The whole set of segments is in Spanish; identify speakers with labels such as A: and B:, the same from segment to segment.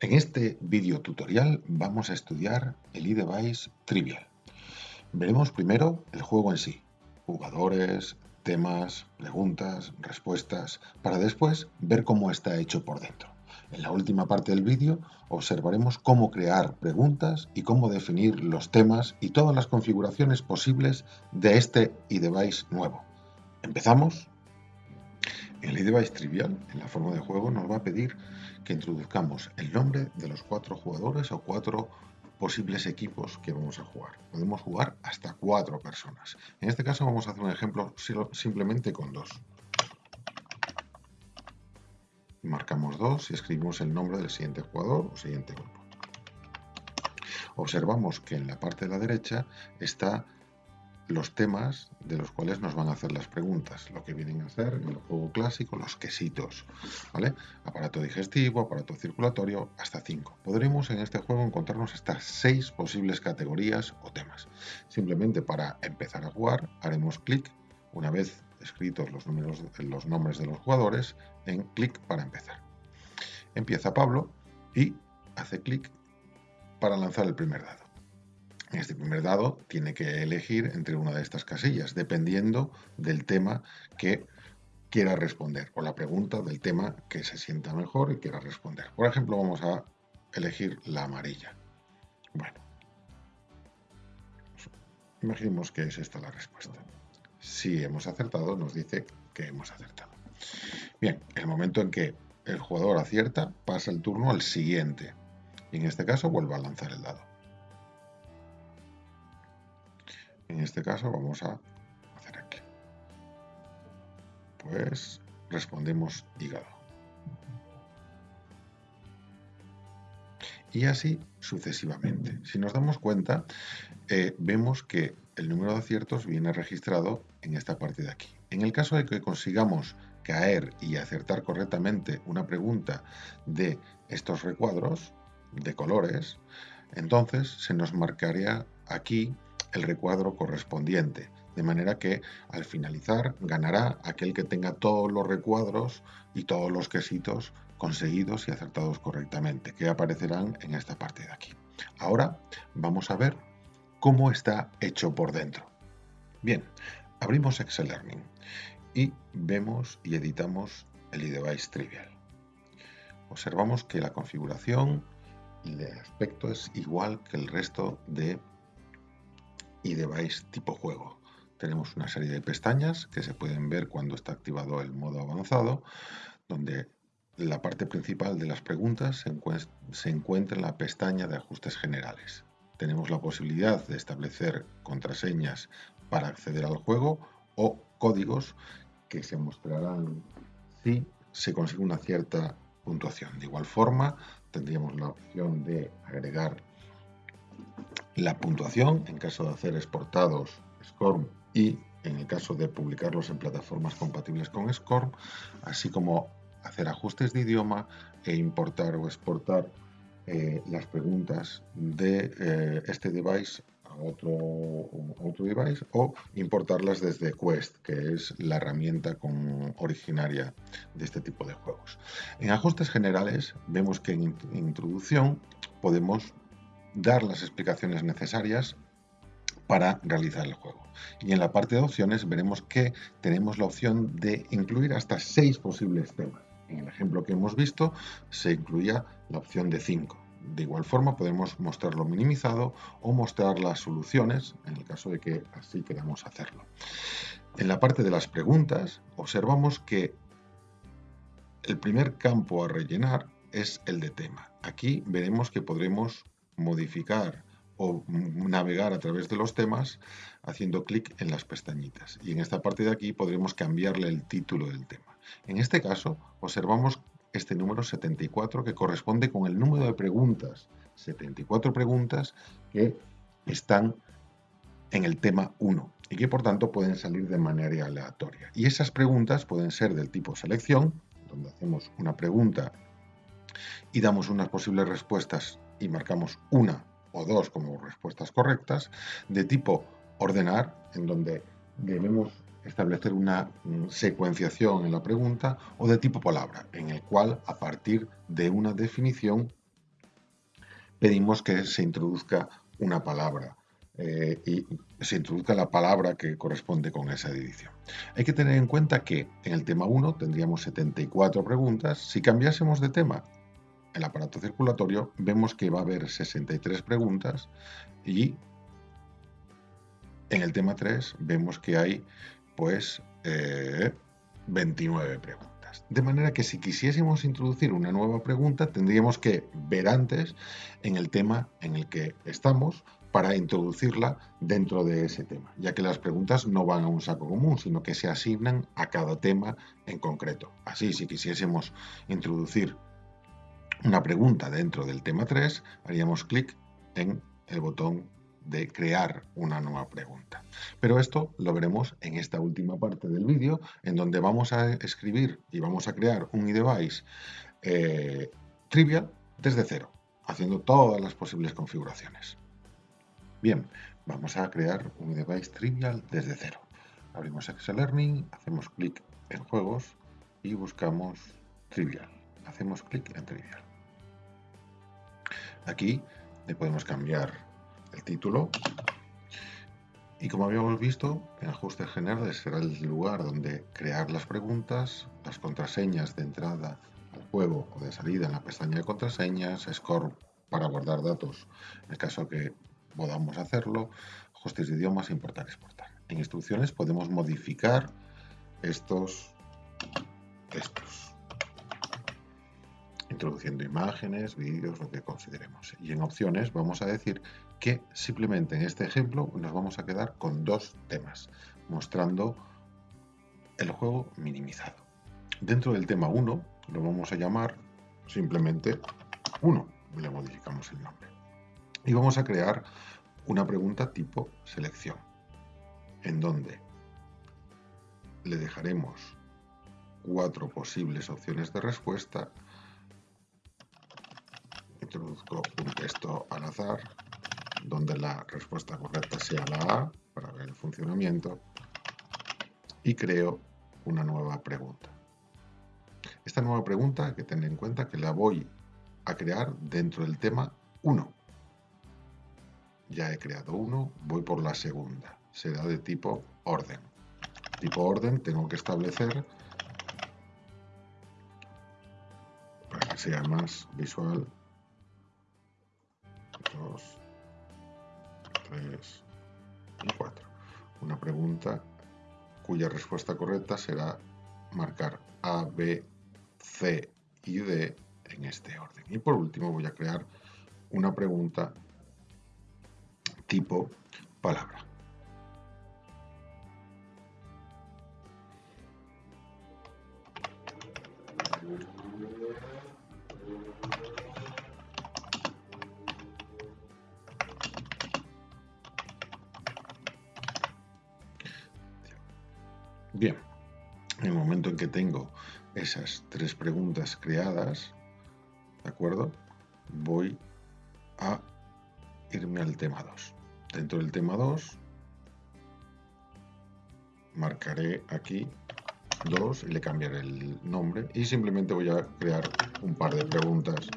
A: En este video tutorial vamos a estudiar el iDevice Trivial. Veremos primero el juego en sí, jugadores, temas, preguntas, respuestas, para después ver cómo está hecho por dentro. En la última parte del vídeo observaremos cómo crear preguntas y cómo definir los temas y todas las configuraciones posibles de este iDevice nuevo. ¿Empezamos? El iDevice Trivial, en la forma de juego, nos va a pedir que introduzcamos el nombre de los cuatro jugadores o cuatro posibles equipos que vamos a jugar. Podemos jugar hasta cuatro personas. En este caso vamos a hacer un ejemplo simplemente con dos. Marcamos dos y escribimos el nombre del siguiente jugador o siguiente grupo. Observamos que en la parte de la derecha está los temas de los cuales nos van a hacer las preguntas, lo que vienen a ser en el juego clásico los quesitos, ¿vale? Aparato digestivo, aparato circulatorio, hasta 5. Podremos en este juego encontrarnos hasta 6 posibles categorías o temas. Simplemente para empezar a jugar haremos clic, una vez escritos los, los nombres de los jugadores, en clic para empezar. Empieza Pablo y hace clic para lanzar el primer dado. Este primer dado tiene que elegir entre una de estas casillas, dependiendo del tema que quiera responder, o la pregunta del tema que se sienta mejor y quiera responder. Por ejemplo, vamos a elegir la amarilla. Bueno, imaginemos que es esta la respuesta. Si hemos acertado, nos dice que hemos acertado. Bien, el momento en que el jugador acierta, pasa el turno al siguiente. Y en este caso vuelve a lanzar el dado. En este caso vamos a hacer aquí. Pues respondemos hígado. Y así sucesivamente. Si nos damos cuenta, eh, vemos que el número de aciertos viene registrado en esta parte de aquí. En el caso de que consigamos caer y acertar correctamente una pregunta de estos recuadros de colores, entonces se nos marcaría aquí el recuadro correspondiente, de manera que al finalizar ganará aquel que tenga todos los recuadros y todos los quesitos conseguidos y acertados correctamente, que aparecerán en esta parte de aquí. Ahora vamos a ver cómo está hecho por dentro. Bien, abrimos Excel Learning y vemos y editamos el iDevice Trivial. Observamos que la configuración y el aspecto es igual que el resto de y device tipo juego. Tenemos una serie de pestañas que se pueden ver cuando está activado el modo avanzado, donde la parte principal de las preguntas se, encuentra en la pestaña de ajustes generales. Tenemos la posibilidad de establecer contraseñas para acceder al juego o códigos que se mostrarán si se consigue una cierta puntuación. De igual forma, tendríamos la opción de agregar la puntuación en caso de hacer exportados SCORM y en el caso de publicarlos en plataformas compatibles con SCORM, así como hacer ajustes de idioma e importar o exportar eh, las preguntas de eh, este device a otro, otro device o importarlas desde Quest, que es la herramienta con, originaria de este tipo de juegos. En ajustes generales vemos que en introducción podemos dar las explicaciones necesarias para realizar el juego. Y en la parte de opciones veremos que tenemos la opción de incluir hasta seis posibles temas. En el ejemplo que hemos visto se incluía la opción de 5. De igual forma podemos mostrarlo minimizado o mostrar las soluciones en el caso de que así queramos hacerlo. En la parte de las preguntas observamos que el primer campo a rellenar es el de tema. Aquí veremos que podremos modificar o navegar a través de los temas haciendo clic en las pestañitas. Y en esta parte de aquí podremos cambiarle el título del tema. En este caso, observamos este número 74 que corresponde con el número de preguntas, 74 preguntas que están en el tema 1 y que por tanto pueden salir de manera aleatoria. Y esas preguntas pueden ser del tipo selección, donde hacemos una pregunta y damos unas posibles respuestas y marcamos una o dos como respuestas correctas, de tipo ordenar, en donde debemos establecer una mm, secuenciación en la pregunta, o de tipo palabra, en el cual a partir de una definición pedimos que se introduzca una palabra eh, y se introduzca la palabra que corresponde con esa edición. Hay que tener en cuenta que en el tema 1 tendríamos 74 preguntas. Si cambiásemos de tema el aparato circulatorio, vemos que va a haber 63 preguntas y en el tema 3 vemos que hay pues 29 eh, preguntas. De manera que si quisiésemos introducir una nueva pregunta, tendríamos que ver antes en el tema en el que estamos para introducirla dentro de ese tema, ya que las preguntas no van a un saco común, sino que se asignan a cada tema en concreto. Así, si quisiésemos introducir una pregunta dentro del tema 3, haríamos clic en el botón de crear una nueva pregunta. Pero esto lo veremos en esta última parte del vídeo, en donde vamos a escribir y vamos a crear un iDevice eh, trivial desde cero, haciendo todas las posibles configuraciones. Bien, vamos a crear un device trivial desde cero. Abrimos Excel Learning, hacemos clic en Juegos y buscamos Trivial. Hacemos clic en Trivial. Aquí le podemos cambiar el título. Y como habíamos visto, en ajustes generales será el lugar donde crear las preguntas, las contraseñas de entrada al juego o de salida en la pestaña de contraseñas, score para guardar datos. En el caso que podamos hacerlo, ajustes de idiomas, importar, exportar. En instrucciones podemos modificar estos textos, introduciendo imágenes, vídeos, lo que consideremos. Y en opciones vamos a decir que simplemente en este ejemplo nos vamos a quedar con dos temas, mostrando el juego minimizado. Dentro del tema 1 lo vamos a llamar simplemente 1, le modificamos el nombre. Y vamos a crear una pregunta tipo selección, en donde le dejaremos cuatro posibles opciones de respuesta. Introduzco un texto al azar, donde la respuesta correcta sea la A, para ver el funcionamiento, y creo una nueva pregunta. Esta nueva pregunta hay que tener en cuenta que la voy a crear dentro del tema 1 ya he creado uno, voy por la segunda. Será de tipo orden. Tipo orden tengo que establecer para que sea más visual. 2, 3 y 4. Una pregunta cuya respuesta correcta será marcar A, B, C y D en este orden. Y por último voy a crear una pregunta tipo palabra. Bien, en el momento en que tengo esas tres preguntas creadas, ¿de acuerdo? Voy a irme al tema 2. Dentro del tema 2 marcaré aquí 2 y le cambiaré el nombre y simplemente voy a crear un par de preguntas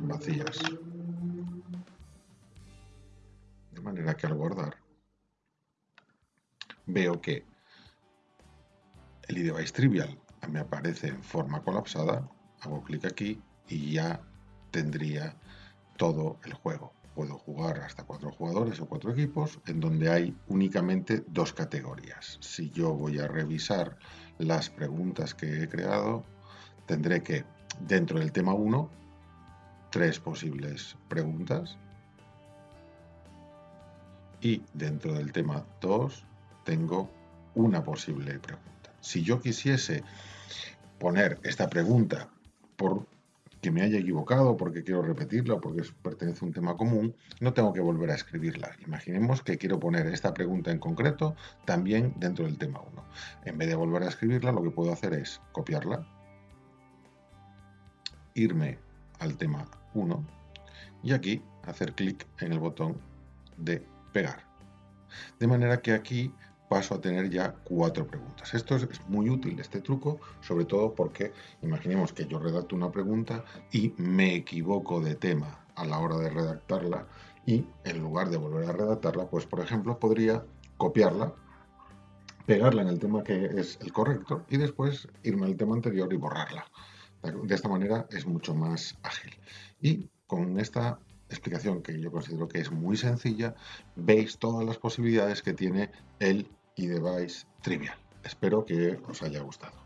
A: vacías. De manera que al guardar veo que el iDevice Trivial me aparece en forma colapsada, hago clic aquí y ya tendría todo el juego puedo jugar hasta cuatro jugadores o cuatro equipos, en donde hay únicamente dos categorías. Si yo voy a revisar las preguntas que he creado, tendré que, dentro del tema 1, tres posibles preguntas. Y dentro del tema 2, tengo una posible pregunta. Si yo quisiese poner esta pregunta por que me haya equivocado porque quiero repetirla o porque pertenece a un tema común, no tengo que volver a escribirla. Imaginemos que quiero poner esta pregunta en concreto también dentro del tema 1. En vez de volver a escribirla, lo que puedo hacer es copiarla, irme al tema 1 y aquí hacer clic en el botón de pegar. De manera que aquí paso a tener ya cuatro preguntas. Esto es muy útil, este truco, sobre todo porque imaginemos que yo redacto una pregunta y me equivoco de tema a la hora de redactarla y en lugar de volver a redactarla, pues por ejemplo podría copiarla, pegarla en el tema que es el correcto y después irme al tema anterior y borrarla. De esta manera es mucho más ágil. Y con esta explicación que yo considero que es muy sencilla, veis todas las posibilidades que tiene el iDevice Trivial. Espero que os haya gustado.